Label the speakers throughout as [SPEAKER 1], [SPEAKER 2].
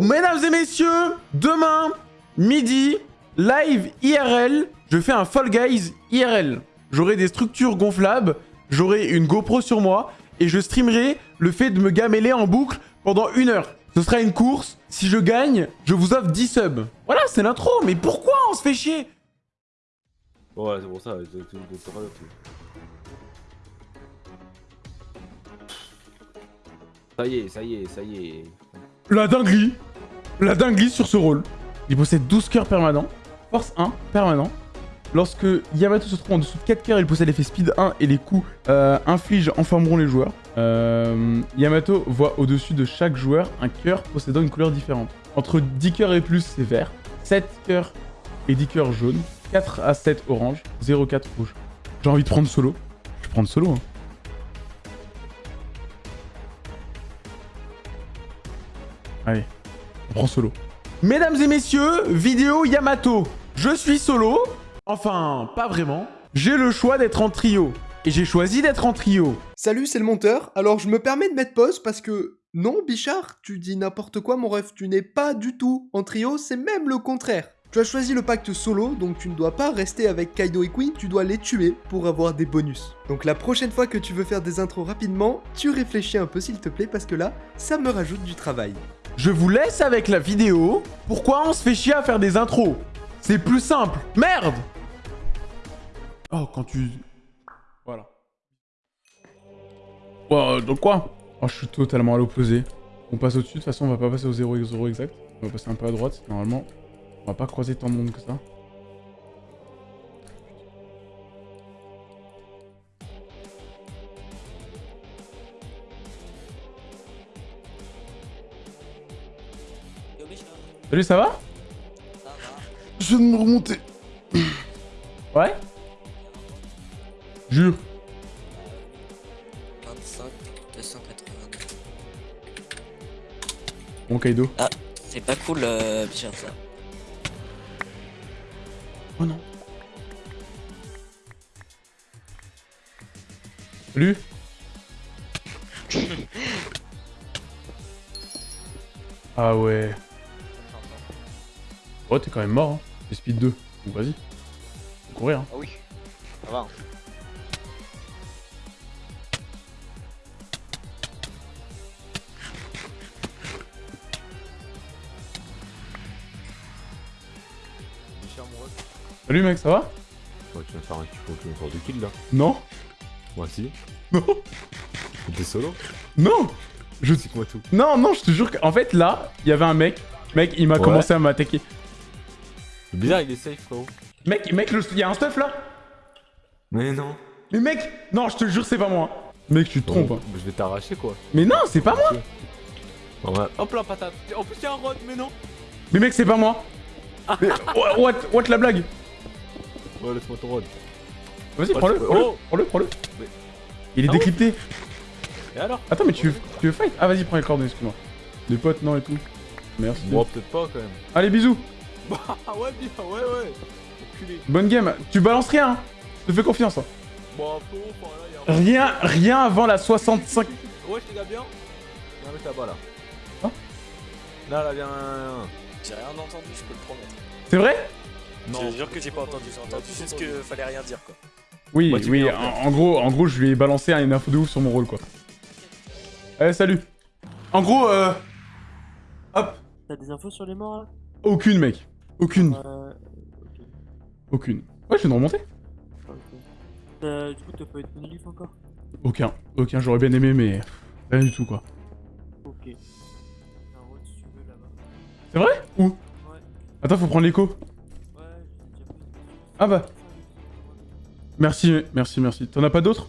[SPEAKER 1] mesdames et messieurs, demain, midi, live IRL, je fais un Fall Guys IRL. J'aurai des structures gonflables, j'aurai une GoPro sur moi, et je streamerai le fait de me gameler en boucle pendant une heure. Ce sera une course, si je gagne, je vous offre 10 subs. Voilà, c'est l'intro, mais pourquoi on se fait chier?
[SPEAKER 2] Ouais, c'est pour ça, Ça y est, ça y est, ça y est.
[SPEAKER 1] La dinguerie La dinguerie sur ce rôle. Il possède 12 cœurs permanents, force 1 permanent. Lorsque Yamato se trouve en dessous de 4 cœurs, il possède l'effet speed 1 et les coups euh, infligent enfermeront les joueurs. Euh, Yamato voit au-dessus de chaque joueur un cœur possédant une couleur différente. Entre 10 cœurs et plus, c'est vert. 7 cœurs et 10 cœurs jaune. 4 à 7 orange. 0 4 rouge. J'ai envie de prendre solo. Je vais prendre solo. Hein. Allez, on prend solo. Mesdames et messieurs, vidéo Yamato. Je suis solo. Enfin, pas vraiment. J'ai le choix d'être en trio. Et j'ai choisi d'être en trio.
[SPEAKER 3] Salut, c'est le monteur. Alors, je me permets de mettre pause parce que. Non, Bichard, tu dis n'importe quoi, mon ref. Tu n'es pas du tout en trio, c'est même le contraire. Tu as choisi le pacte solo, donc tu ne dois pas rester avec Kaido et Queen, tu dois les tuer pour avoir des bonus. Donc la prochaine fois que tu veux faire des intros rapidement, tu réfléchis un peu s'il te plaît, parce que là, ça me rajoute du travail.
[SPEAKER 1] Je vous laisse avec la vidéo. Pourquoi on se fait chier à faire des intros? C'est plus simple. Merde Oh, quand tu... Voilà. Oh, donc quoi? Oh, je suis totalement à l'opposé. On passe au-dessus, de toute façon, on va pas passer au 0 0 exact. On va passer un peu à droite. Normalement, on va pas croiser tant de monde que ça. Salut, ça va? Je viens de me remonter. Ouais Jure.
[SPEAKER 4] 25 282.
[SPEAKER 1] Bon, Kaido.
[SPEAKER 4] C'est pas cool, euh, Bichard, ça.
[SPEAKER 1] Oh non. Salut Ah ouais. Oh, t'es quand même mort, hein. C'est speed 2. Donc vas-y. Faut courir, hein.
[SPEAKER 5] Ah oui, ça va.
[SPEAKER 1] Salut mec, ça va?
[SPEAKER 2] Ouais, tu viens de faire un le corps de kill là.
[SPEAKER 1] Non
[SPEAKER 2] Moi aussi.
[SPEAKER 1] Non
[SPEAKER 2] T'es solo?
[SPEAKER 1] Non Je...
[SPEAKER 2] C'est quoi tout?
[SPEAKER 1] Non, non, je te jure qu'en fait, là, il y avait un mec. Mec, il m'a
[SPEAKER 2] Ouais.
[SPEAKER 1] commencé à m'attaquer.
[SPEAKER 2] C'est bizarre, il est safe, frérot.
[SPEAKER 1] Mec, mec, le- il y a un stuff là?
[SPEAKER 2] Mais non.
[SPEAKER 1] Mais mec Non, je te jure, c'est pas moi. Mec, tu te trompes. hein.
[SPEAKER 2] Je vais t'arracher quoi.
[SPEAKER 1] Mais non, c'est pas moi
[SPEAKER 2] On va- Hop là, patate. En plus, y'a un rod, mais non.
[SPEAKER 1] Mais mec, c'est pas moi Mais, what, what, what la blague?
[SPEAKER 2] Ouais, laisse-moi ton rod.
[SPEAKER 1] Vas-y, prends-le, prends-le,
[SPEAKER 2] oh
[SPEAKER 1] prends-le, prends-le.
[SPEAKER 2] Mais-
[SPEAKER 1] Il est
[SPEAKER 2] Ah
[SPEAKER 1] décrypté.
[SPEAKER 2] Et alors?
[SPEAKER 1] Attends, mais tu veux, tu veux fight? Ah, vas-y, prends les coordonnées, excuse-moi. Les potes, non, et tout. Merci.
[SPEAKER 2] Bon, peut-être pas quand même.
[SPEAKER 1] Allez, bisous.
[SPEAKER 2] Ah ouais, bien, ouais, ouais. Enculé.
[SPEAKER 1] Bonne game. Tu balances rien, hein. Je te fais confiance. hein.
[SPEAKER 2] Bon, frérot, enfin, là, y'a un.
[SPEAKER 1] Rien, rien avant la 65.
[SPEAKER 2] Ouais, je te bien. Viens mettre là-bas là.
[SPEAKER 1] Hein?
[SPEAKER 2] Là, là, viens.
[SPEAKER 5] J'ai rien entendu, je peux le promettre.
[SPEAKER 1] C'est vrai?
[SPEAKER 5] Je te jure que j'ai pas entendu, j'ai entendu juste que fallait rien dire quoi.
[SPEAKER 1] Oui,
[SPEAKER 2] Bah,
[SPEAKER 1] oui, en, en gros, en gros, je lui ai balancé une info de ouf sur mon rôle, quoi. Eh, salut. En gros, euh... Hop.
[SPEAKER 6] T'as des infos sur les morts là?
[SPEAKER 1] Aucune, mec. Aucune.
[SPEAKER 6] Euh.
[SPEAKER 1] Aucune. Ouais, je viens de remonter.
[SPEAKER 6] ok. Euh, du coup, t'as pas eu de bonus encore?
[SPEAKER 1] Aucun. Aucun, j'aurais bien aimé, mais... Rien du tout, quoi.
[SPEAKER 6] Ok. T'as un rôle si tu veux là-bas.
[SPEAKER 1] C'est vrai? Où?
[SPEAKER 6] Ouais,
[SPEAKER 1] Attends, faut prendre l'écho. Ah bah. Merci, merci, merci. T'en as pas d'autres.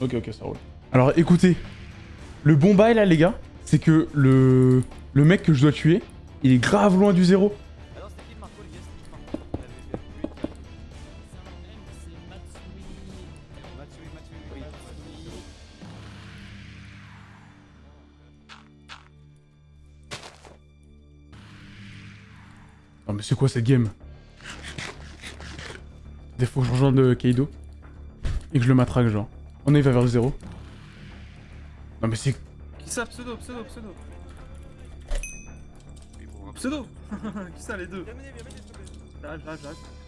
[SPEAKER 1] Ok, ok, ça roule. Alors écoutez, le bon bail là, les gars, c'est que le... le mec que je dois tuer, il est grave loin du zéro.
[SPEAKER 5] Non
[SPEAKER 1] mais c'est quoi cette game? Des fois je rejoins de Kaido. Et que je le matraque genre. On est va vers le zéro. Non mais c'est...
[SPEAKER 5] Qui ça Pseudo, pseudo, pseudo?
[SPEAKER 7] Pseudo? Qui ça les deux? J'arrive, j'arrive, j'arrive.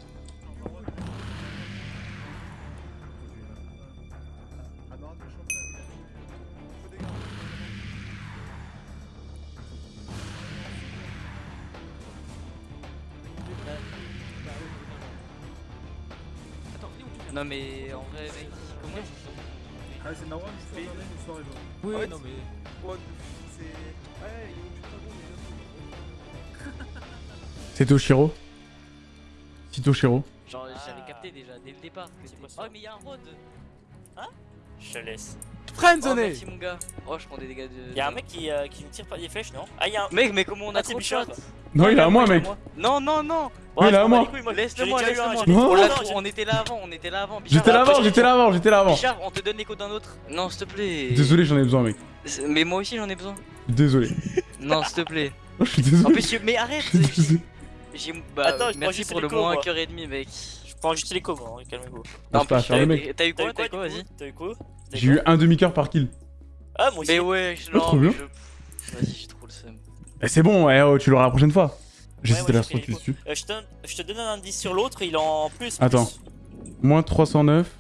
[SPEAKER 8] Non mais en vrai mec, comment
[SPEAKER 7] Ah, c'est Marwan, je peux regarder une soirée.
[SPEAKER 9] Oui,
[SPEAKER 10] Ouais,
[SPEAKER 9] non mais.
[SPEAKER 10] C'est. Ouais, il est
[SPEAKER 1] C'est Toshiro. C'est Toshiro.
[SPEAKER 8] Genre
[SPEAKER 10] Ah.
[SPEAKER 8] j'avais capté déjà dès le départ. que
[SPEAKER 10] C'est quoi ça
[SPEAKER 8] Oh mais y'a un road
[SPEAKER 10] Je te laisse.
[SPEAKER 8] Oh
[SPEAKER 9] Friendzoné
[SPEAKER 8] merci mon gars Oh je prends des dégâts de...
[SPEAKER 10] Y'a un mec qui, euh, qui ne tire pas des flèches, non? Ah, y'a un.
[SPEAKER 8] Mec mais comment on a
[SPEAKER 10] Ah,
[SPEAKER 8] trop de shots.
[SPEAKER 1] Non, il est à moi, mec.
[SPEAKER 8] Non non non
[SPEAKER 1] il est à moi.
[SPEAKER 8] Laisse-le
[SPEAKER 10] J'ai
[SPEAKER 8] moi,
[SPEAKER 10] déjà eu un,
[SPEAKER 8] laisse-le moi
[SPEAKER 10] j'ai-
[SPEAKER 1] Non.
[SPEAKER 8] On était là avant, on était là avant
[SPEAKER 1] J'étais là avant,
[SPEAKER 8] Bichard,
[SPEAKER 1] j'étais là avant, j'étais là avant.
[SPEAKER 8] Bichard, on te donne l'écho d'un autre Non s'il te plaît
[SPEAKER 1] Désolé, j'en ai besoin, mec.
[SPEAKER 8] Mais moi aussi j'en ai besoin
[SPEAKER 1] Désolé.
[SPEAKER 8] Non s'il te plaît
[SPEAKER 1] Oh, je suis
[SPEAKER 8] En
[SPEAKER 1] désolé.
[SPEAKER 8] plus, tu- mais arrête. Bah,
[SPEAKER 10] Attends, je prends
[SPEAKER 8] merci pour le moins
[SPEAKER 10] moi.
[SPEAKER 8] 1 heure et demi mec
[SPEAKER 10] Je prends juste l'écho, moi, hein, calmez-vous.
[SPEAKER 1] C'est pas à
[SPEAKER 8] plus,
[SPEAKER 1] faire le
[SPEAKER 8] t'as
[SPEAKER 1] mec.
[SPEAKER 8] t'as eu quoi T'as eu quoi vas-y
[SPEAKER 10] T'as eu
[SPEAKER 1] J'ai eu un demi-cœur par kill.
[SPEAKER 10] Ah, moi aussi.
[SPEAKER 8] Mais ouais, je
[SPEAKER 1] Oh, trop
[SPEAKER 8] non,
[SPEAKER 1] bien.
[SPEAKER 8] Vas-y, j'ai trop le seum.
[SPEAKER 1] Eh, c'est bon, eh, oh, tu l'auras la prochaine fois. J'ai
[SPEAKER 10] Ouais,
[SPEAKER 1] cité la
[SPEAKER 10] l'écho.
[SPEAKER 1] dessus.
[SPEAKER 10] Euh, je, te, donne- un indice sur l'autre, il est en plus.
[SPEAKER 1] Attends.
[SPEAKER 10] plus.
[SPEAKER 1] Moins 309.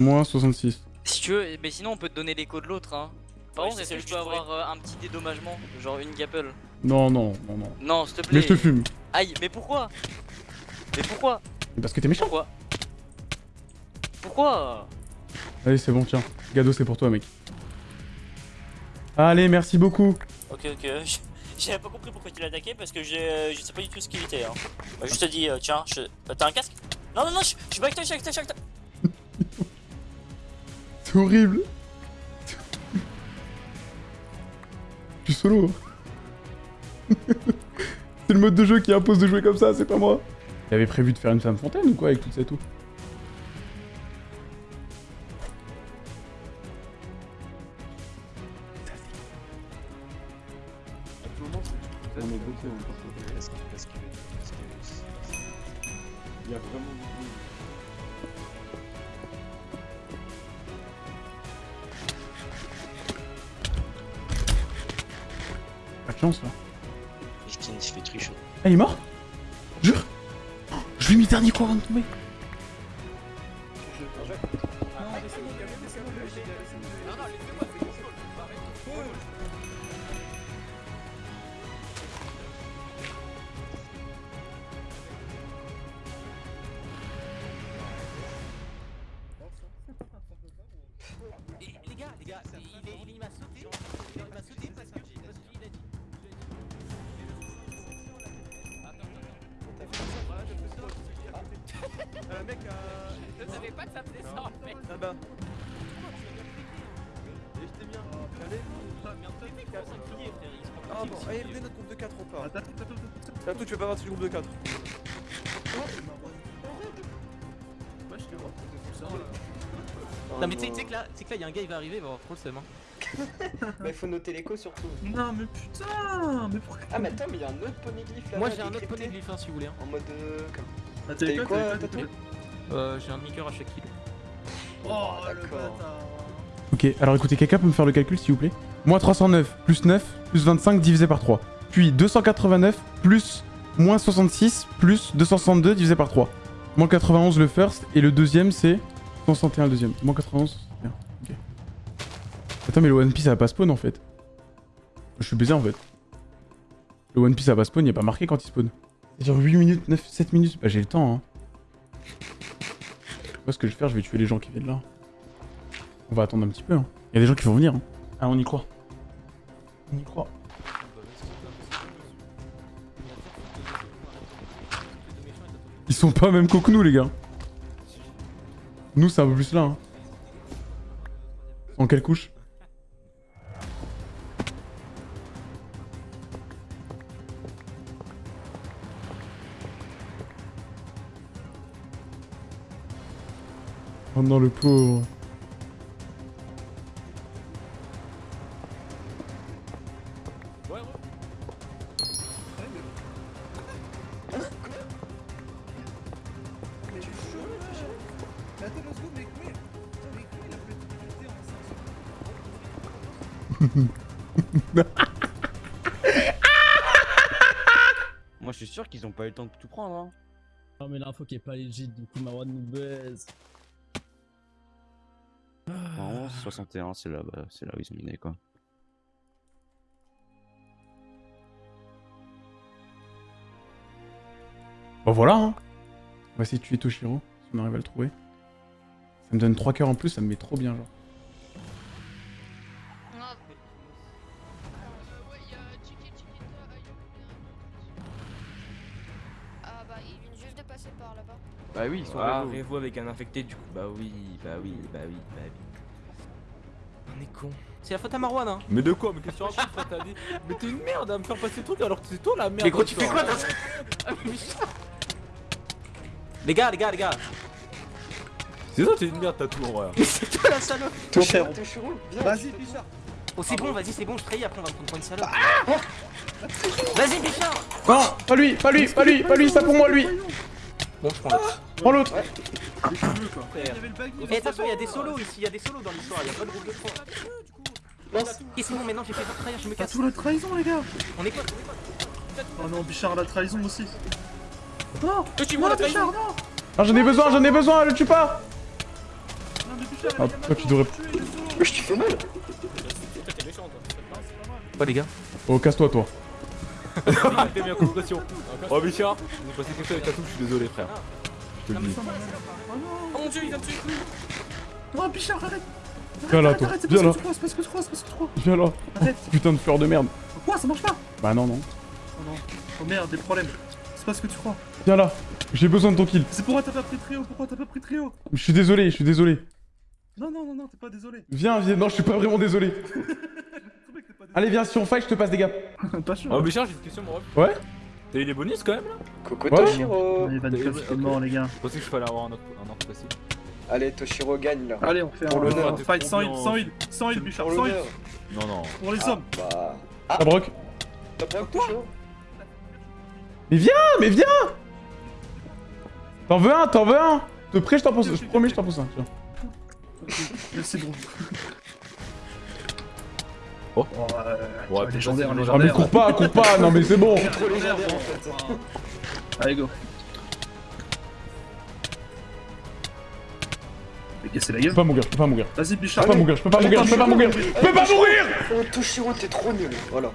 [SPEAKER 1] Moins 66.
[SPEAKER 8] Si tu veux, mais sinon on peut te donner l'écho de l'autre hein. Par contre, est-ce que je peux avoir euh, un petit dédommagement Genre une gapple?
[SPEAKER 1] Non, non, non, non.
[SPEAKER 8] Non, s'il te plaît.
[SPEAKER 1] Mais je te fume.
[SPEAKER 8] Aïe, mais pourquoi? Mais pourquoi?
[SPEAKER 1] Parce que t'es méchant.
[SPEAKER 8] Pourquoi Pourquoi
[SPEAKER 1] Allez, c'est bon, tiens. Gado, c'est pour toi, mec. Allez, merci beaucoup.
[SPEAKER 10] Ok, ok. J'avais pas compris pourquoi tu l'as attaqué parce que je, euh, je sais pas du tout ce qu'il était. Hein. Bah, je te dis, euh, tiens, je... euh, t'as un casque? Non, non, non, je, je suis pas avec toi, je suis avec toi, je suis avec toi.
[SPEAKER 1] C'est horrible. Je suis solo. c'est le mode de jeu qui impose de jouer comme ça, c'est pas moi. Il avait prévu de faire une femme fontaine ou quoi avec toute cette eau Pas de chance là. Ah, il est mort?
[SPEAKER 9] Les
[SPEAKER 7] Ah bon, allez, venez notre groupe de 4 on part. Attends, attends, attends. Attends, tu veux pas partir du groupe de 4 Ouais, je te vois. C'est ça.
[SPEAKER 9] Non mais tu sais que là, tu sais que là, il y a un gars, il va arriver, il va avoir trop le seum. Hein.
[SPEAKER 11] Bah il faut noter l'écho surtout.
[SPEAKER 7] Non, mais putain Mais pourquoi
[SPEAKER 11] Ah mais attends mais il y a un autre poneglyph là.
[SPEAKER 9] Moi j'ai un autre poneglyph hein, si vous voulez. Hein.
[SPEAKER 11] En mode euh... comme-
[SPEAKER 7] Ah,
[SPEAKER 11] T'as eu quoi,
[SPEAKER 9] Euh, j'ai un demi-cœur à chaque kill.
[SPEAKER 7] Oh, le
[SPEAKER 11] d'accord.
[SPEAKER 7] bâtard
[SPEAKER 1] Ok, alors écoutez, quelqu'un peut me faire le calcul s'il vous plaît? Moins 309 plus 9 plus 25 divisé par 3. Puis 289 plus moins 66 plus 262 divisé par 3. Moins 91 le first et le deuxième c'est 161 le deuxième. Moins 91, 161. Ok. Attends, mais le One Piece ça va pas spawn en fait. Je suis baisé en fait. Le One Piece ça va pas spawn, il a pas marqué quand il spawn. C'est genre 8 minutes, 9, 7 minutes. Bah j'ai le temps hein. Moi ce que je vais faire, je vais tuer les gens qui viennent là. On va attendre un petit peu. Hein. Il y a des gens qui vont venir. Hein. Ah, on y croit. On y croit. Ils sont pas même que nous, les gars. Nous, c'est un peu plus là. Hein. En quelle couche? Oh non, le pauvre.
[SPEAKER 7] 500
[SPEAKER 12] sûr qu'ils ont pas eu le temps de tout prendre. Hein.
[SPEAKER 6] Non mais l'info qui est pas legit, du coup Marwan nous baise.
[SPEAKER 12] Vraiment, 61, c'est là, bah, c'est là où ils ont miné quoi.
[SPEAKER 1] Bon voilà, hein. On va essayer de tuer Toshiro, si on arrive à le trouver. Ça me donne 3 cœurs en plus, ça me met trop bien, genre.
[SPEAKER 13] Ils viennent juste de passer par là-bas.
[SPEAKER 2] Bah oui, ils sont
[SPEAKER 9] Ah. Revo avec un infecté du coup. Bah oui, bah oui, bah oui, bah oui. On est con. C'est la faute à Marwan hein.
[SPEAKER 2] Mais de quoi Mais qu'est-ce que tu racontes, t'as dit Mais t'es une merde à me faire passer le truc alors que c'est toi la merde.
[SPEAKER 9] Mais gros, tu fais quoi
[SPEAKER 2] toi.
[SPEAKER 9] dans Ah, Les gars, les gars, les gars.
[SPEAKER 2] C'est toi, t'es une merde, t'as tout en vrai.
[SPEAKER 9] Mais c'est toi la salope.
[SPEAKER 11] Viens.
[SPEAKER 7] Vas-y, Bichard.
[SPEAKER 9] Oh c'est bon, vas-y, c'est bon, je trahis après on va me prendre pour une salope. Vas-y Bichard
[SPEAKER 1] Non, pas lui, pas lui, pas lui, pas lui, ça pour moi, lui
[SPEAKER 9] Bon, je prends l'autre.
[SPEAKER 1] Prends l'autre.
[SPEAKER 9] Et attention, il y a des solos ici, il y a des solos dans l'histoire, il y a pas de groupe de. Et c'est bon, maintenant? J'ai fait pour trahir, je me
[SPEAKER 7] T'as
[SPEAKER 9] casse.
[SPEAKER 7] tout la trahison, les gars.
[SPEAKER 9] On est quoi?
[SPEAKER 7] Oh non, Bichard la trahison aussi. Non, non,
[SPEAKER 9] la
[SPEAKER 7] Bichard,
[SPEAKER 9] trahison
[SPEAKER 7] non.
[SPEAKER 1] Ah, j'en ai besoin, j'en ai besoin, le tue pas
[SPEAKER 7] Non, mais Bichard,
[SPEAKER 1] Ah, tu devrais-.
[SPEAKER 11] Wesh, tu fais mal.
[SPEAKER 9] Quoi les gars
[SPEAKER 1] Oh, casse-toi, toi.
[SPEAKER 2] Colocation. Oh Bichard, on est passé quelque chose avec ta touche, je suis désolé frère. Je te le dis.
[SPEAKER 9] Oh mon dieu, il vient de tuer
[SPEAKER 7] Non, Bichard, arrête.
[SPEAKER 1] Viens là,
[SPEAKER 7] Arrête,
[SPEAKER 1] toi.
[SPEAKER 7] arrête, c'est
[SPEAKER 1] Viens
[SPEAKER 7] pas
[SPEAKER 1] là.
[SPEAKER 7] ce que tu crois, c'est pas ce que tu crois, c'est pas ce que tu crois.
[SPEAKER 1] Viens là.
[SPEAKER 7] Arrête.
[SPEAKER 1] Putain de fleur de merde.
[SPEAKER 7] Pourquoi ça marche pas
[SPEAKER 1] Bah non, non.
[SPEAKER 7] Oh non. Oh merde, des problèmes. C'est pas ce que tu crois.
[SPEAKER 1] Viens là. J'ai besoin de ton kill.
[SPEAKER 7] C'est pourquoi t'as pas pris trio Pourquoi t'as pas pris trio
[SPEAKER 1] Je suis désolé, je suis désolé.
[SPEAKER 7] Non, non, non, non, t'es pas désolé.
[SPEAKER 1] Viens, viens. Non, je suis pas vraiment désolé.
[SPEAKER 7] Je trouvais que t'es pas
[SPEAKER 1] Allez, viens, si on fight, je te passe des gars.
[SPEAKER 7] Pas sûr.
[SPEAKER 2] Oh Bichard, j'ai une question mon ref.
[SPEAKER 1] Ouais
[SPEAKER 2] T'as eu des bonus quand même là?
[SPEAKER 11] Coucou
[SPEAKER 1] Ouais.
[SPEAKER 11] Toshiro.
[SPEAKER 7] Allez, Van Cleef, c'est mort, les gars.
[SPEAKER 2] Je pensais que je fallait avoir un autre, un autre facile.
[SPEAKER 11] Allez, Toshiro gagne là.
[SPEAKER 7] Allez, on fait
[SPEAKER 11] Pour
[SPEAKER 7] un,
[SPEAKER 11] l'honneur.
[SPEAKER 7] fight sans heal, sans heal, sans heal, Bichard,
[SPEAKER 11] Pour
[SPEAKER 7] sans heal.
[SPEAKER 11] l'honneur.
[SPEAKER 2] Non, non.
[SPEAKER 7] Pour les
[SPEAKER 11] Ah,
[SPEAKER 7] hommes.
[SPEAKER 11] Bah.
[SPEAKER 1] Ça broc.
[SPEAKER 11] T'as pas Toshiro
[SPEAKER 1] Mais viens, mais viens T'en veux un, t'en veux un Te prêt, je t'en pose. Je promets, je t'en pose un. Tiens.
[SPEAKER 7] Merci, gros.
[SPEAKER 2] Oh.
[SPEAKER 7] euh,
[SPEAKER 2] Ouais,
[SPEAKER 7] légendaire,
[SPEAKER 2] c'est
[SPEAKER 1] Ah, mais
[SPEAKER 7] légendaire.
[SPEAKER 1] cours pas, cours pas. Non, mais c'est bon.
[SPEAKER 11] Trop légendaire en fait.
[SPEAKER 7] Allez, go. Mais casser la
[SPEAKER 1] Je
[SPEAKER 7] gueule.
[SPEAKER 1] peux pas mourir, je peux pas mourir.
[SPEAKER 7] Vas-y,
[SPEAKER 1] Je
[SPEAKER 7] Bichard.
[SPEAKER 1] peux pas mourir, je peux pas mourir, je peux pas mourir. Je peux pas mourir
[SPEAKER 11] Oh, Toshiro, t'es trop nul. Voilà.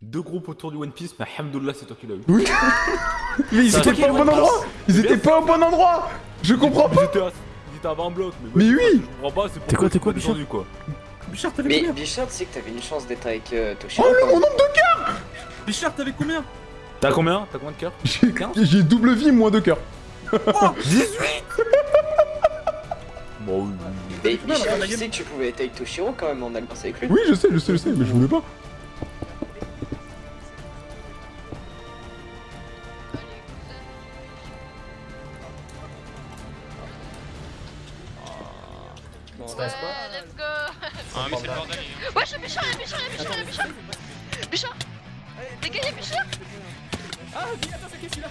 [SPEAKER 2] Deux groupes autour du One Piece, mais Alhamdoulilah, c'est toi qui l'as eu.
[SPEAKER 1] Oui. Mais ils étaient pas au bon endroit Ils étaient pas au bon endroit Je comprends pas
[SPEAKER 2] ils étaient 20 blocs, mais,
[SPEAKER 1] oui.
[SPEAKER 2] Je comprends pas, c'est
[SPEAKER 9] T'es quoi, t'es quoi,
[SPEAKER 2] pourquoi
[SPEAKER 7] Bichard, t'avais
[SPEAKER 11] Mais
[SPEAKER 7] combien
[SPEAKER 11] Bichard, tu sais que t'avais une chance d'être avec euh, Toshiro.
[SPEAKER 1] Oh le mon nombre de cœurs
[SPEAKER 7] Bichard, t'avais combien
[SPEAKER 2] T'as combien T'as combien de cœurs
[SPEAKER 1] J'ai j'ai double vie, moins de cœurs.
[SPEAKER 2] Bon, oui, oui, oui.
[SPEAKER 11] Mais Bichard,
[SPEAKER 7] game-
[SPEAKER 11] sais que tu pouvais être avec Toshiro quand même en alliance avec lui.
[SPEAKER 1] Oui, je sais, je sais, je sais, mais je voulais pas.
[SPEAKER 13] Ah,
[SPEAKER 9] dis, attends, c'est qui celui-là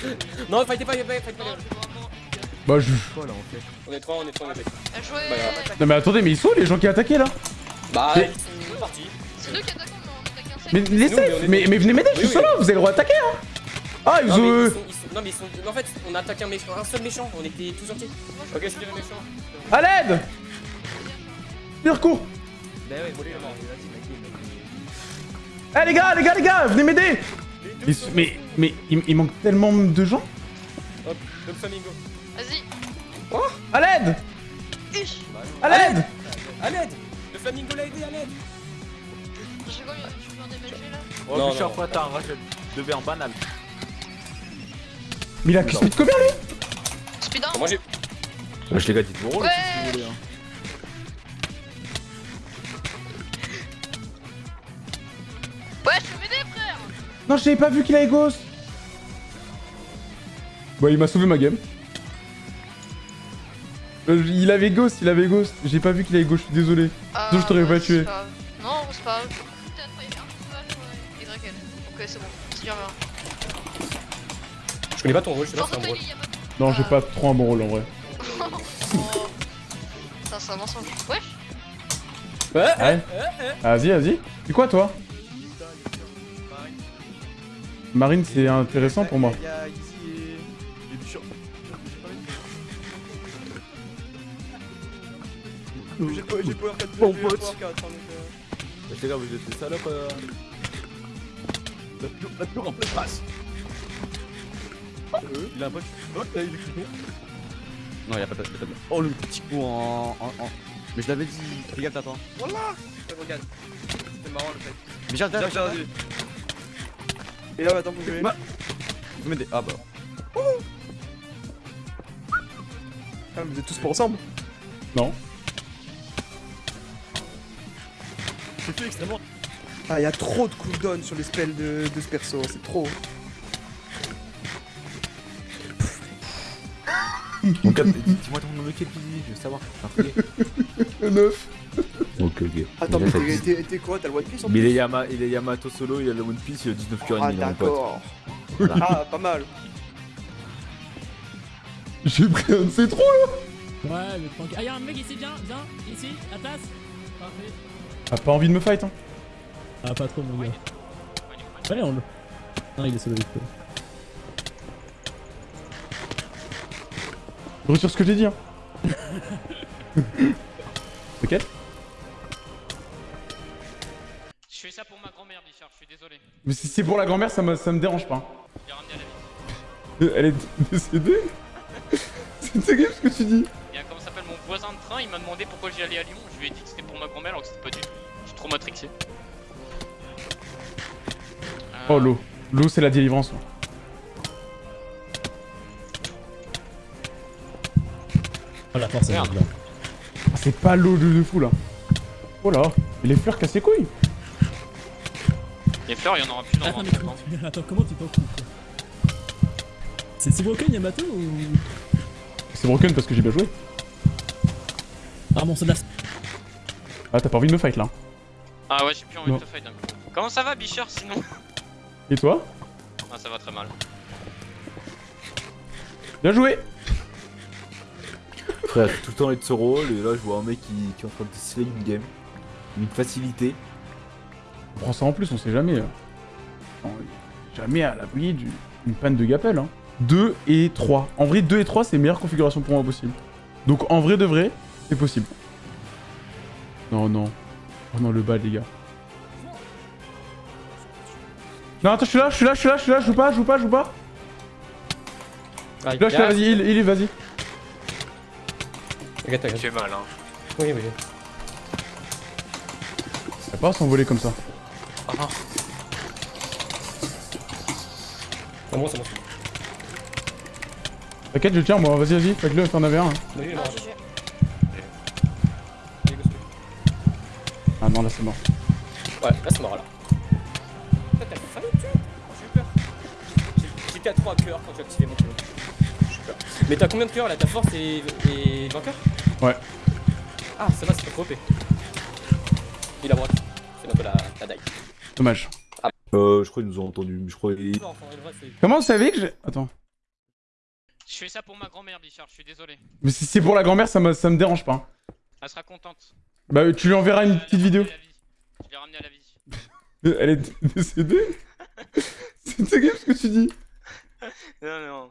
[SPEAKER 9] Celui-là. Non, fightez pas, fightez pas, fightez pas.
[SPEAKER 1] Bah, je.
[SPEAKER 9] On est trois, on est trois, on est trois.
[SPEAKER 13] Bien joué
[SPEAKER 1] Non, mais attendez, mais ils sont où, les gens qui attaquaient là
[SPEAKER 11] Bah,
[SPEAKER 1] Mais-
[SPEAKER 11] ils
[SPEAKER 9] C'est parti.
[SPEAKER 13] C'est nous qui attaquons, mais on attaque un
[SPEAKER 1] Mais laissez
[SPEAKER 9] mais
[SPEAKER 1] mais, mais venez m'aider, je suis solo, vous avez le droit d'attaquer, hein Ah, ils ont.
[SPEAKER 9] mais
[SPEAKER 1] euh,
[SPEAKER 9] non, mais ils sont. En fait, on a attaqué un, méchant, un seul méchant, on était tous entiers. Ok, je dirais méchant.
[SPEAKER 1] À l'aide Tire court
[SPEAKER 9] Bah ouais,
[SPEAKER 1] Eh les gars, les gars, les gars, venez m'aider. Mais, mais, mais il, il manque tellement de gens.
[SPEAKER 9] Hop, Dom Flamingo.
[SPEAKER 13] Vas-y.
[SPEAKER 1] À l'aide. À l'aide.
[SPEAKER 9] À l'aide. Le Flamingo l'a aidé, à l'aide.
[SPEAKER 13] J'ai quoi, je suis là?
[SPEAKER 2] Oh,
[SPEAKER 9] Non,
[SPEAKER 2] frère, t'as un rachel. De verre banal.
[SPEAKER 1] Mais il a que speed combien lui?
[SPEAKER 13] Speed 1
[SPEAKER 9] Moi j'ai.
[SPEAKER 2] Wesh, les gars, dites vos rôles
[SPEAKER 13] Ouais.
[SPEAKER 2] si vous voulez. Hein.
[SPEAKER 13] Ouais,
[SPEAKER 1] Non, j'avais pas vu qu'il avait ghost Bon, il m'a sauvé ma game. Euh, Il avait ghost, il avait ghost. J'ai pas vu qu'il avait ghost, je suis désolé.
[SPEAKER 13] Ah,
[SPEAKER 1] Sinon, je t'aurais pas tué.
[SPEAKER 13] grave. Non, c'est pas grave. Pas. Ok, c'est bon. C'est bien.
[SPEAKER 9] Je connais pas ton rôle, je sais pas c'est un rôle.
[SPEAKER 13] pas
[SPEAKER 1] Non, j'ai pas trop un bon rôle en vrai.
[SPEAKER 13] Oh. Ça, c'est un mensonge. Wesh
[SPEAKER 9] Ouais,
[SPEAKER 1] Ouais. Vas-y, vas-y. C'est quoi toi? Marine, c'est intéressant pour moi.
[SPEAKER 5] Il a. J'ai pas- j'ai power 4
[SPEAKER 2] Bon
[SPEAKER 5] power 4, hein, donc, euh,
[SPEAKER 2] Bah, Les gars, vous êtes des salopes. euh. La pure, la pure en pleine face. Il a un pote. Oh, là, il est crispé.
[SPEAKER 12] Non, y'a pas de pas de- Oh, le petit coup en. en, en- Mais je l'avais dit, fais gaffe, t'attends.
[SPEAKER 5] Voilà Regarde. C'est marrant le fait.
[SPEAKER 12] Mais J'ai regardé.
[SPEAKER 5] Et là, attends, que je
[SPEAKER 12] Bah. Vous mettez. Ah bah.
[SPEAKER 3] Ah, vous êtes tous pas ensemble
[SPEAKER 1] Non.
[SPEAKER 2] C'est fait extrêmement.
[SPEAKER 3] Ah, il y a trop de cooldown sur les spells de, de ce perso, c'est trop.
[SPEAKER 2] Dis-moi ton nom de quel je veux savoir. Enfin,
[SPEAKER 1] 9.
[SPEAKER 3] Attends, mais t'es- quoi? T'as le One Piece en
[SPEAKER 2] Mais il est,
[SPEAKER 3] plus?
[SPEAKER 2] Yama, il est Yamato solo, il a le One Piece, il a 19 cœurs et
[SPEAKER 3] Ah,
[SPEAKER 2] demi, là, mon pote. Voilà.
[SPEAKER 3] Ah, pas mal.
[SPEAKER 1] J'ai pris un de ces trous là
[SPEAKER 6] Ouais, mais tranquille. Ah, y'a un mec ici, viens, viens, ici, à tasse. Parfait.
[SPEAKER 1] T'as pas envie de me fight hein?
[SPEAKER 6] Ah, pas trop, mon gars. Allez, on le. Non, il est solo, il.
[SPEAKER 1] Je retire ce que j'ai dit hein. ok
[SPEAKER 14] fais ça pour ma grand-mère, Bichard, je suis désolé.
[SPEAKER 1] Mais si c'est pour la grand-mère, ça me, ça me dérange pas.
[SPEAKER 14] J'ai ramené à la vie.
[SPEAKER 1] Elle est décédée C'est terrible ce que tu dis
[SPEAKER 14] Il y a comment ça s'appelle mon voisin de train, il m'a demandé pourquoi j'y allais à Lyon. Je lui ai dit que c'était pour ma grand-mère alors que c'était pas du tout. Je suis trop matrixé.
[SPEAKER 1] Oh l'eau. L'eau c'est la délivrance.
[SPEAKER 6] Oh, la force, elle est.
[SPEAKER 1] Ah, c'est pas l'eau de, de fou là. Oh là. Et les fleurs cassent les couilles
[SPEAKER 14] Les fleurs, il y en aura plus dans
[SPEAKER 6] Attends,
[SPEAKER 14] 20
[SPEAKER 6] mais
[SPEAKER 14] ans.
[SPEAKER 6] comment, attends, comment tu t'en fous quoi C'est c'est broken Yamato ou.
[SPEAKER 1] C'est broken parce que j'ai bien joué.
[SPEAKER 6] Ah, bon, c'est de la.
[SPEAKER 1] Ah t'as pas envie de me fight là.
[SPEAKER 14] Ah ouais, j'ai plus envie
[SPEAKER 1] Non.
[SPEAKER 14] de te fight d'un coup. Comment ça va, Bichard, sinon
[SPEAKER 1] Et toi
[SPEAKER 14] Ah, ça va très mal.
[SPEAKER 1] Bien joué
[SPEAKER 2] Frère, j'ai tout le temps être ce rôle, et là, je vois un mec qui, qui est en train de slay une game. Une facilité.
[SPEAKER 1] On prend ça en plus, on sait jamais. On est jamais à l'abri du- d'une panne de gapelle. Hein. 2 et 3. En vrai, 2 et 3, c'est meilleure configuration pour moi possible. Donc en vrai de vrai, c'est possible. Non, non. Oh non, le bas, les gars. Non, attends, je suis là, je suis là, je suis là, je suis là, je joue pas, je joue pas, je joue pas.
[SPEAKER 13] Ah,
[SPEAKER 1] Là, je suis là, vas-y, il, il est, vas-y.
[SPEAKER 13] T'inquiète, t'inquiète.
[SPEAKER 14] Tu es mal, hein.
[SPEAKER 13] Oui, oui.
[SPEAKER 1] Ça va pas s'envoler comme ça.
[SPEAKER 14] Oh non.
[SPEAKER 13] C'est bon, c'est bon.
[SPEAKER 1] T'inquiète, je tiens, moi, vas-y, vas-y, faites-le, t'en avais un. hein. Ah non, là, c'est mort.
[SPEAKER 13] Ouais, là c'est mort là. T'as failli tuer J'ai eu peur. J'ai- J'étais à 3 cœurs quand j'ai activé mon pilote. J'ai eu peur. Mais t'as combien de cœurs là? Ta force et, et 20 cœurs
[SPEAKER 1] Ouais.
[SPEAKER 13] Ah, ça va, c'est pas trop OP. Il a broc. C'est bientôt la, la die.
[SPEAKER 1] Dommage.
[SPEAKER 2] Euh, je crois qu'ils nous ont entendu, mais je crois
[SPEAKER 1] Comment vous savez que j'ai... Attends.
[SPEAKER 14] Je fais ça pour ma grand-mère, Bichard, je suis désolé.
[SPEAKER 1] Mais si c'est pour la grand-mère, ça me, ça me dérange pas.
[SPEAKER 14] Elle sera contente.
[SPEAKER 1] Bah, tu lui enverras une petite vidéo.
[SPEAKER 14] Je l'ai ramenée à la vie.
[SPEAKER 1] Elle est décédée C'est terrible ce que tu dis.
[SPEAKER 14] Non, non.